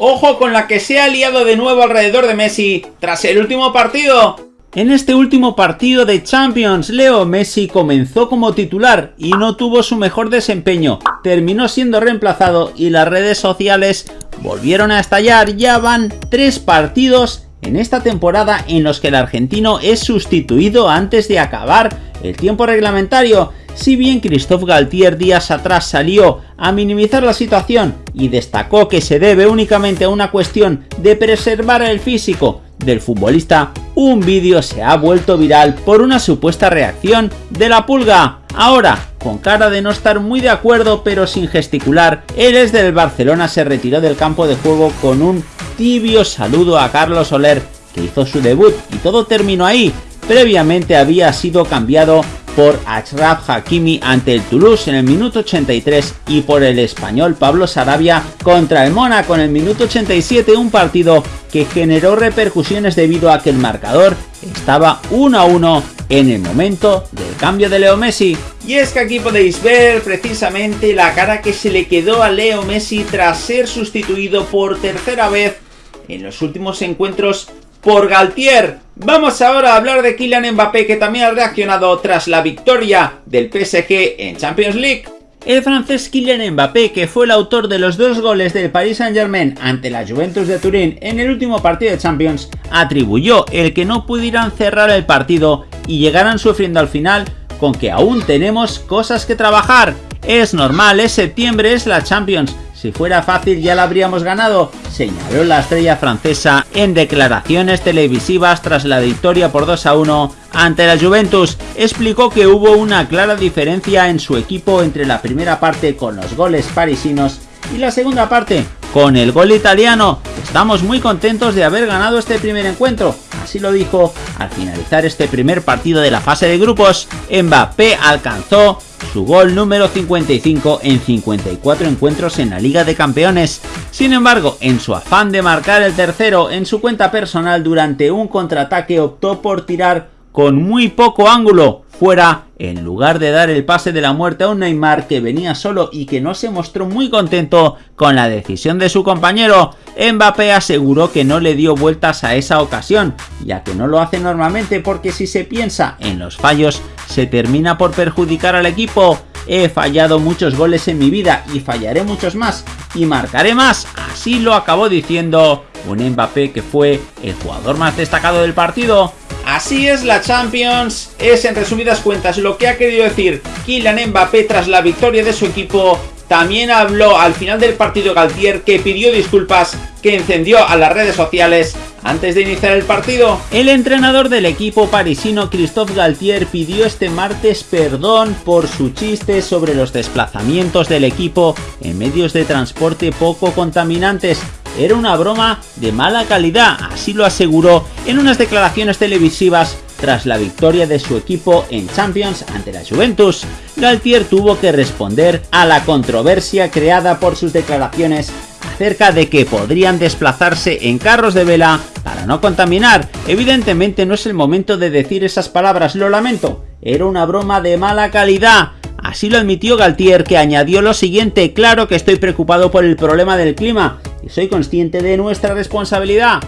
Ojo con la que se ha liado de nuevo alrededor de Messi tras el último partido. En este último partido de Champions, Leo Messi comenzó como titular y no tuvo su mejor desempeño, terminó siendo reemplazado y las redes sociales volvieron a estallar, ya van tres partidos en esta temporada en los que el argentino es sustituido antes de acabar el tiempo reglamentario, si bien Christophe Galtier días atrás salió a minimizar la situación y destacó que se debe únicamente a una cuestión de preservar el físico del futbolista, un vídeo se ha vuelto viral por una supuesta reacción de la pulga. Ahora, con cara de no estar muy de acuerdo pero sin gesticular, él es del Barcelona se retiró del campo de juego con un tibio saludo a Carlos Soler, que hizo su debut y todo terminó ahí. Previamente había sido cambiado por Achraf Hakimi ante el Toulouse en el minuto 83 y por el español Pablo Sarabia contra el Mónaco en el minuto 87, un partido que generó repercusiones debido a que el marcador estaba 1 a 1 en el momento del cambio de Leo Messi. Y es que aquí podéis ver precisamente la cara que se le quedó a Leo Messi tras ser sustituido por tercera vez en los últimos encuentros por Galtier. Vamos ahora a hablar de Kylian Mbappé que también ha reaccionado tras la victoria del PSG en Champions League. El francés Kylian Mbappé, que fue el autor de los dos goles del Paris Saint Germain ante la Juventus de Turín en el último partido de Champions, atribuyó el que no pudieran cerrar el partido y llegaran sufriendo al final con que aún tenemos cosas que trabajar. Es normal, es septiembre, es la Champions, si fuera fácil ya la habríamos ganado, señaló la estrella francesa en declaraciones televisivas tras la victoria por 2 a 1 ante la Juventus. Explicó que hubo una clara diferencia en su equipo entre la primera parte con los goles parisinos y la segunda parte con el gol italiano. Estamos muy contentos de haber ganado este primer encuentro, así lo dijo al finalizar este primer partido de la fase de grupos. Mbappé alcanzó su gol número 55 en 54 encuentros en la Liga de Campeones. Sin embargo, en su afán de marcar el tercero en su cuenta personal durante un contraataque optó por tirar con muy poco ángulo fuera en lugar de dar el pase de la muerte a un Neymar que venía solo y que no se mostró muy contento con la decisión de su compañero. Mbappé aseguró que no le dio vueltas a esa ocasión, ya que no lo hace normalmente porque si se piensa en los fallos se termina por perjudicar al equipo. He fallado muchos goles en mi vida y fallaré muchos más y marcaré más, así lo acabó diciendo un Mbappé que fue el jugador más destacado del partido Así es la Champions, es en resumidas cuentas lo que ha querido decir Kylian Mbappé tras la victoria de su equipo. También habló al final del partido Galtier que pidió disculpas, que encendió a las redes sociales antes de iniciar el partido. El entrenador del equipo parisino Christophe Galtier pidió este martes perdón por su chiste sobre los desplazamientos del equipo en medios de transporte poco contaminantes era una broma de mala calidad, así lo aseguró en unas declaraciones televisivas tras la victoria de su equipo en Champions ante la Juventus. Galtier tuvo que responder a la controversia creada por sus declaraciones acerca de que podrían desplazarse en carros de vela para no contaminar. Evidentemente no es el momento de decir esas palabras, lo lamento. Era una broma de mala calidad. Así lo admitió Galtier, que añadió lo siguiente, claro que estoy preocupado por el problema del clima, y soy consciente de nuestra responsabilidad.